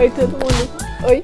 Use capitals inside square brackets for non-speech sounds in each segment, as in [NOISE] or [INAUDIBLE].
Oi todo mundo, oi,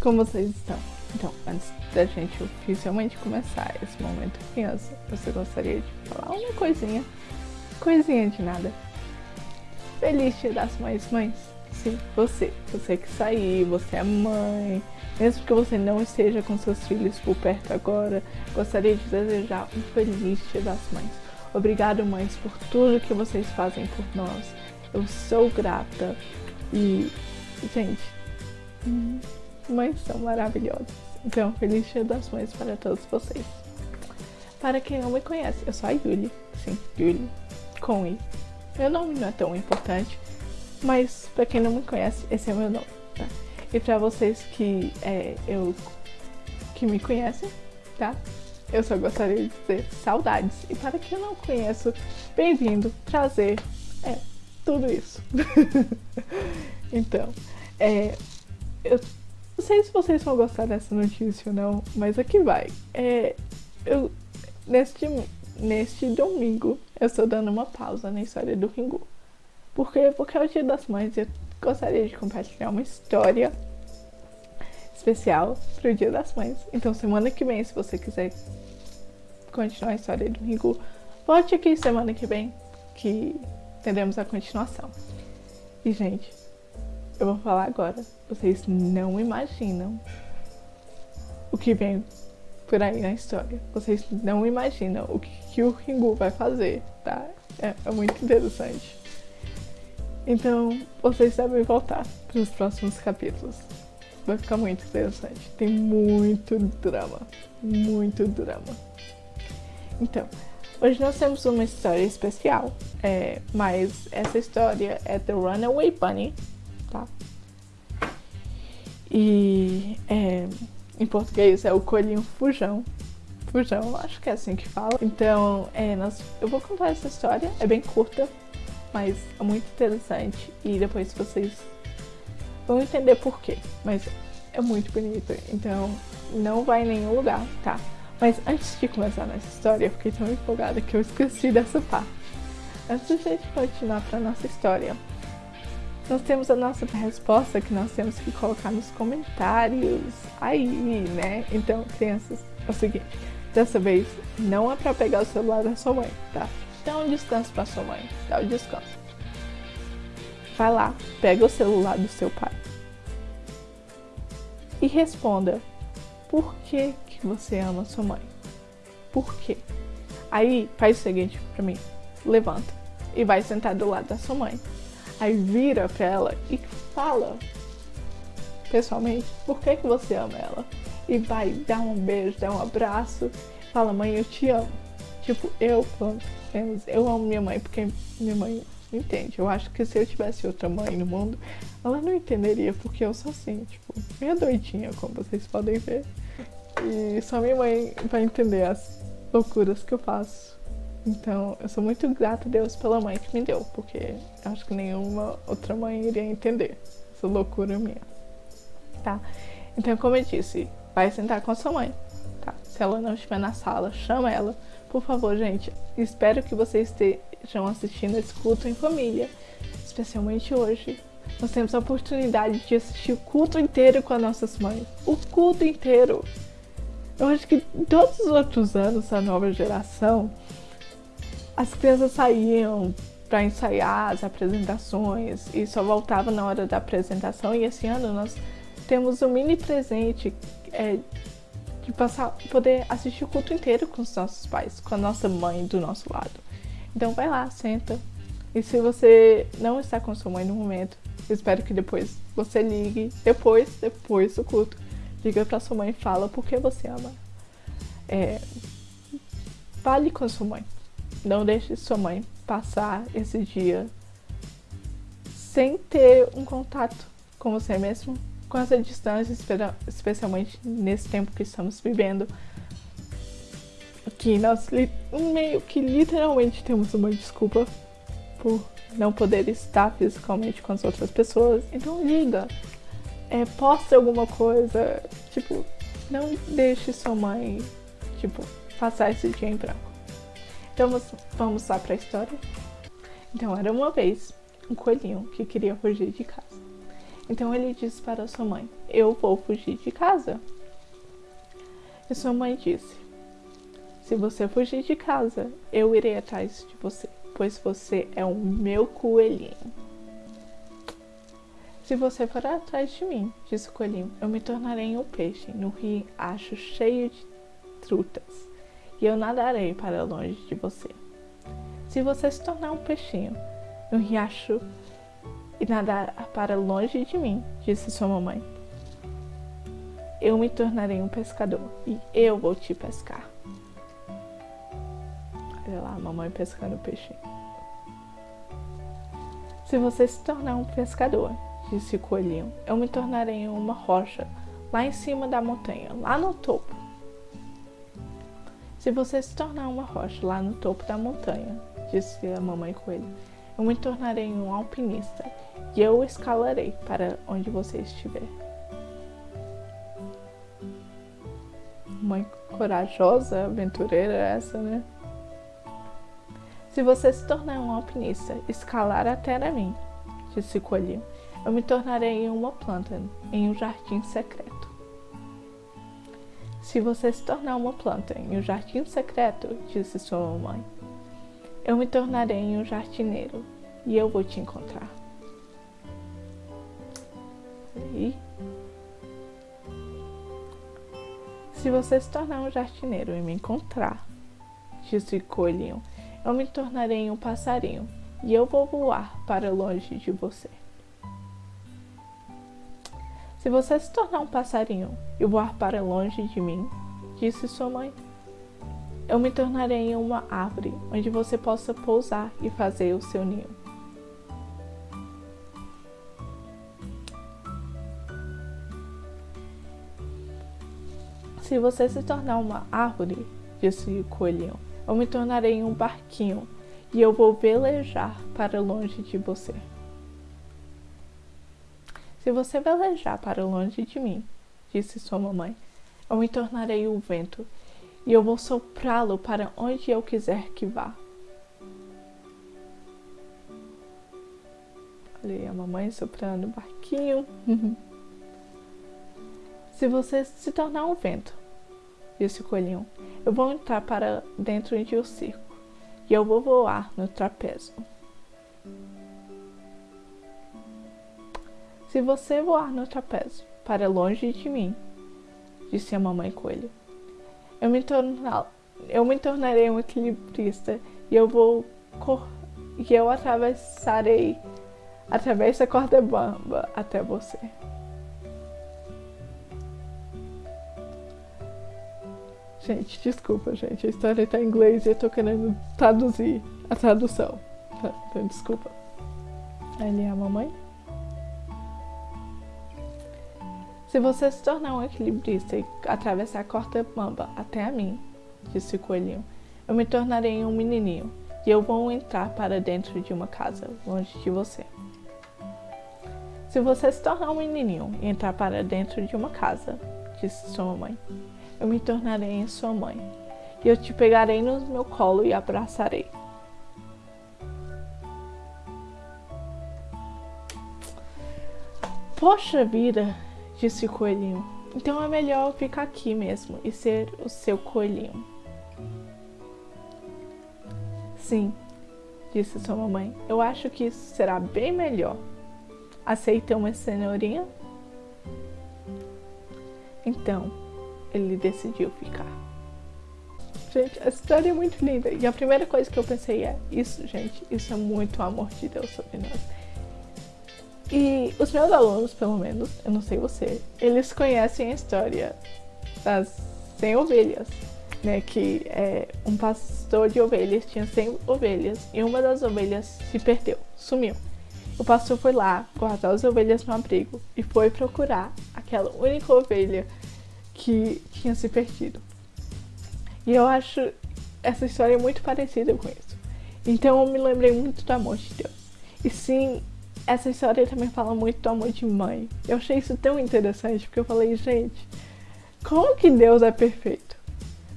como vocês estão? Então, antes da gente oficialmente começar esse momento criança, você gostaria de falar uma coisinha, coisinha de nada. Feliz dia das mães, mães. Sim, você, você que saiu, você é mãe, mesmo que você não esteja com seus filhos por perto agora, gostaria de desejar um feliz dia das mães. Obrigado, mães, por tudo que vocês fazem por nós. Eu sou grata e, gente, mães são maravilhosas. Então, feliz dia das mães para todos vocês. Para quem não me conhece, eu sou a Yuli. Sim, Yuli, com I. Meu nome não é tão importante, mas para quem não me conhece, esse é meu nome, tá? E para vocês que é, eu que me conhecem, tá? Eu só gostaria de dizer saudades. E para quem não conheço, bem-vindo, prazer, é, tudo isso. [LAUGHS] então, é, eu não sei se vocês vão gostar dessa notícia ou não, mas aqui vai. É, eu, neste, neste domingo, eu estou dando uma pausa na história do Ringu. Por quê? Porque é o dia das mães e eu gostaria de compartilhar uma história especial para o dia das mães. Então, semana que vem, se você quiser continuar a história do Ringu, volte aqui semana que vem que teremos a continuação. E, gente, eu vou falar agora. Vocês não imaginam o que vem por aí na história. Vocês não imaginam o que, que o Ringu vai fazer, tá? É, é muito interessante. Então, vocês devem voltar para os próximos capítulos. Vai ficar muito interessante. Tem muito drama. Muito drama. Então, hoje nós temos uma história especial. É, mas essa história é The Runaway Bunny, tá? E é, em português é o coelhinho fujão. Fujão, acho que é assim que fala. Então, é, nós, eu vou contar essa história. É bem curta, mas é muito interessante e depois vocês vão entender por quê, mas é muito bonito, então não vai em nenhum lugar, tá? Mas antes de começar nessa história, eu fiquei tão empolgada que eu esqueci dessa parte. Antes de a gente continuar para nossa história, nós temos a nossa resposta que nós temos que colocar nos comentários aí, né? Então, crianças, é o seguinte, dessa vez não é para pegar o celular da sua mãe, tá? Dá um descanso para sua mãe. Dá um descanso. Vai lá, pega o celular do seu pai. E responda: Por que, que você ama sua mãe? Por quê? Aí faz o seguinte para mim: levanta e vai sentar do lado da sua mãe. Aí vira pra ela e fala pessoalmente por que, que você ama ela. E vai dar um beijo, dar um abraço, fala: Mãe, eu te amo. Tipo, eu, menos, eu amo minha mãe porque minha mãe entende. Eu acho que se eu tivesse outra mãe no mundo, ela não entenderia porque eu sou assim, tipo, meio doidinha, como vocês podem ver. E só minha mãe vai entender as loucuras que eu faço. Então, eu sou muito grata a Deus pela mãe que me deu, porque acho que nenhuma outra mãe iria entender essa loucura minha. Tá? Então, como eu disse, vai sentar com a sua mãe, tá? Se ela não estiver na sala, chama ela por favor, gente, espero que vocês estejam assistindo esse culto em família, especialmente hoje. Nós temos a oportunidade de assistir o culto inteiro com as nossas mães. O culto inteiro. Eu acho que todos os outros anos da nova geração, as crianças saíam para ensaiar as apresentações e só voltavam na hora da apresentação. E esse ano nós temos um mini presente é, de passar, poder assistir o culto inteiro com os nossos pais, com a nossa mãe do nosso lado. Então vai lá, senta. E se você não está com sua mãe no momento, espero que depois você ligue, depois, depois do culto, liga para sua mãe e fala por que você ama. É, fale com sua mãe. Não deixe sua mãe passar esse dia sem ter um contato com você mesmo, com essa distância, especialmente nesse tempo que estamos vivendo, que nós meio que literalmente temos uma desculpa por não poder estar fisicamente com as outras pessoas. Então liga, é, poste alguma coisa, tipo, não deixe sua mãe, tipo, passar esse dia em branco. Então vamos, lá para a história. Então era uma vez um coelhinho que queria fugir de casa. Então ele disse para sua mãe: Eu vou fugir de casa. E sua mãe disse: Se você fugir de casa, eu irei atrás de você, pois você é o meu coelhinho. Se você for atrás de mim, disse o coelhinho, eu me tornarei um peixe no riacho cheio de trutas, e eu nadarei para longe de você. Se você se tornar um peixinho no riacho e nadar para longe de mim, disse sua mamãe, eu me tornarei um pescador e eu vou te pescar. Olha lá, mamãe pescando peixinho. Se você se tornar um pescador, disse o coelhinho, eu me tornarei uma rocha lá em cima da montanha, lá no topo. Se você se tornar uma rocha lá no topo da montanha, disse a mamãe coelho, eu me tornarei um alpinista e eu escalarei para onde você estiver. Mãe corajosa, aventureira essa, né? Se você se tornar um alpinista, escalar até a mim, disse o coelhinho, eu me tornarei uma planta em um jardim secreto. Se você se tornar uma planta em um jardim secreto, disse sua mamãe, eu me tornarei um jardineiro e eu vou te encontrar. E se você se tornar um jardineiro e me encontrar, disse o coelhinho, eu me tornarei um passarinho e eu vou voar para longe de você. Se você se tornar um passarinho e voar para longe de mim, disse sua mãe, eu me tornarei uma árvore onde você possa pousar e fazer o seu ninho. Se você se tornar uma árvore, disse o coelhinho, eu me tornarei um barquinho e eu vou velejar para longe de você. Se você velejar para longe de mim, disse sua mamãe, eu me tornarei o vento e eu vou soprá-lo para onde eu quiser que vá. Olha a mamãe soprando o barquinho. [LAUGHS] se você se tornar um vento, disse o coelhinho, eu vou entrar para dentro de um circo e eu vou voar no trapézio. Se você voar no trapézio para longe de mim, disse a mamãe coelho, eu me, tornar, eu me tornarei um equilibrista e eu vou e eu atravessarei através da corda bamba até você. Gente, desculpa, gente. A história está em inglês e eu tô querendo traduzir a tradução. Tá, então, desculpa. Ali é a mamãe. Se você se tornar um equilibrista e atravessar a corda bamba até a mim, disse o coelhinho, eu me tornarei um menininho e eu vou entrar para dentro de uma casa, longe de você. Se você se tornar um menininho e entrar para dentro de uma casa, disse sua mãe, eu me tornarei sua mãe e eu te pegarei no meu colo e abraçarei. Poxa vida, disse o coelhinho. Então é melhor ficar aqui mesmo e ser o seu coelhinho. Sim, disse sua mamãe. Eu acho que isso será bem melhor. Aceita uma cenourinha? Então, ele decidiu ficar. Gente, a história é muito linda. E a primeira coisa que eu pensei é: isso, gente, isso é muito amor de Deus sobre nós. E os meus alunos, pelo menos, eu não sei você, eles conhecem a história das 100 ovelhas, né? Que é, um pastor de ovelhas tinha 100 ovelhas e uma das ovelhas se perdeu, sumiu. O pastor foi lá guardar as ovelhas no abrigo e foi procurar aquela única ovelha que tinha se perdido. E eu acho essa história muito parecida com isso. Então eu me lembrei muito do amor de Deus. E sim, essa história também fala muito do amor de mãe. Eu achei isso tão interessante, porque eu falei, gente, como que Deus é perfeito?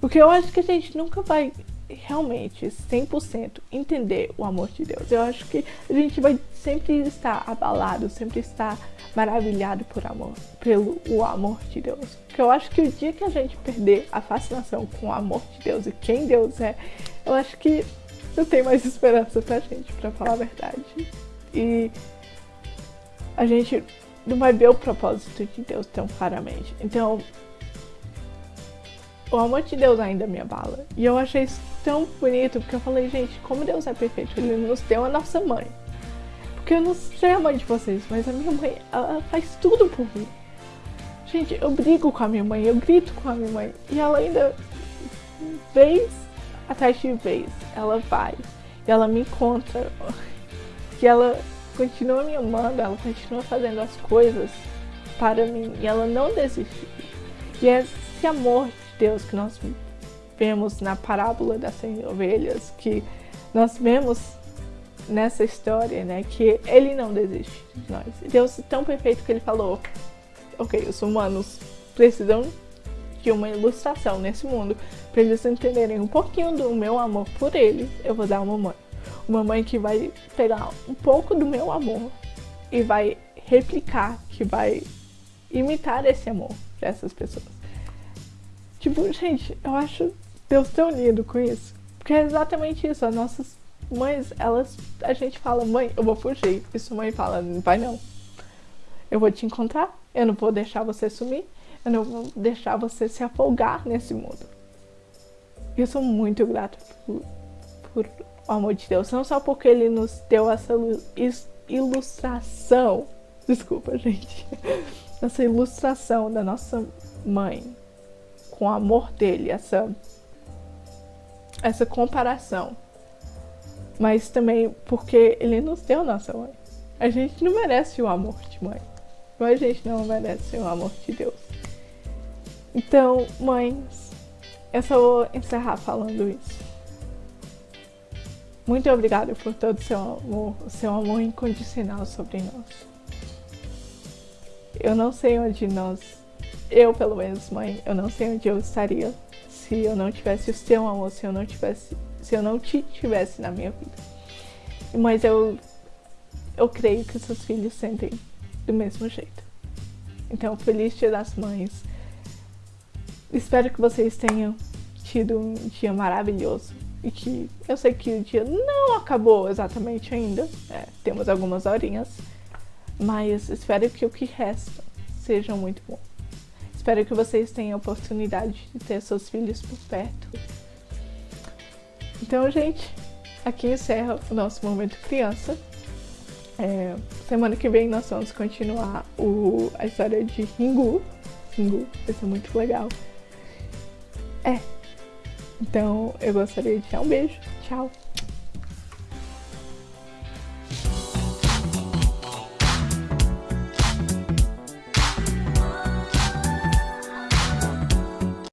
Porque eu acho que a gente nunca vai realmente 100% entender o amor de Deus, eu acho que a gente vai sempre estar abalado, sempre estar maravilhado por amor, pelo o amor de Deus. Porque eu acho que o dia que a gente perder a fascinação com o amor de Deus e quem Deus é, eu acho que não tem mais esperança pra gente, pra falar a verdade. E a gente não vai ver o propósito de Deus tão claramente. Então, o amor de Deus ainda me abala. E eu achei isso tão bonito, porque eu falei, gente, como Deus é perfeito, Ele nos deu a nossa mãe. Porque eu não sei a mãe de vocês, mas a minha mãe, ela faz tudo por mim. Gente, eu brigo com a minha mãe, eu grito com a minha mãe. E ela ainda, vez atrás de vez, ela vai. E ela me encontra. [LAUGHS] E ela continua me amando, ela continua fazendo as coisas para mim. E ela não desistiu. E é esse amor Deus que nós vemos na parábola das 100 ovelhas, que nós vemos nessa história, né, que ele não desiste de nós. Deus é tão perfeito que ele falou: ok, os humanos precisam de uma ilustração nesse mundo para eles entenderem um pouquinho do meu amor por eles. Eu vou dar uma mãe, uma mãe que vai pegar um pouco do meu amor e vai replicar, que vai imitar esse amor dessas pessoas. Tipo, gente, eu acho Deus tão lindo com isso. Porque é exatamente isso. As nossas mães, elas. A gente fala, mãe, eu vou fugir. E sua mãe fala, vai não. Eu vou te encontrar. Eu não vou deixar você sumir. Eu não vou deixar você se afogar nesse mundo. Eu sou muito grata por, por o amor de Deus. Não só porque ele nos deu essa ilustração. Desculpa, gente. [LAUGHS] Essa ilustração da nossa mãe com o amor dele, essa, essa comparação. Mas também porque ele nos deu nossa mãe. A gente não merece o amor de mãe. Mas a gente não merece o amor de Deus. Então, mães, eu só vou encerrar falando isso. Muito obrigada por todo o seu amor, seu amor incondicional sobre nós. Eu não sei onde nós eu, pelo menos, mãe, eu não sei onde eu estaria se eu não tivesse o seu amor, se eu não tivesse, se eu não te tivesse na minha vida. Mas eu, eu creio que seus filhos sentem do mesmo jeito. Então, feliz Dia das Mães. Espero que vocês tenham tido um dia maravilhoso e que eu sei que o dia não acabou exatamente ainda. É, temos algumas horinhas, mas espero que o que resta seja muito bom. Espero que vocês tenham a oportunidade de ter seus filhos por perto. Então, gente, aqui encerra o nosso Momento Criança. É, semana que vem nós vamos continuar o, a história de Ringu. Ringu, vai ser muito legal. Então, eu gostaria de dar um beijo. Tchau.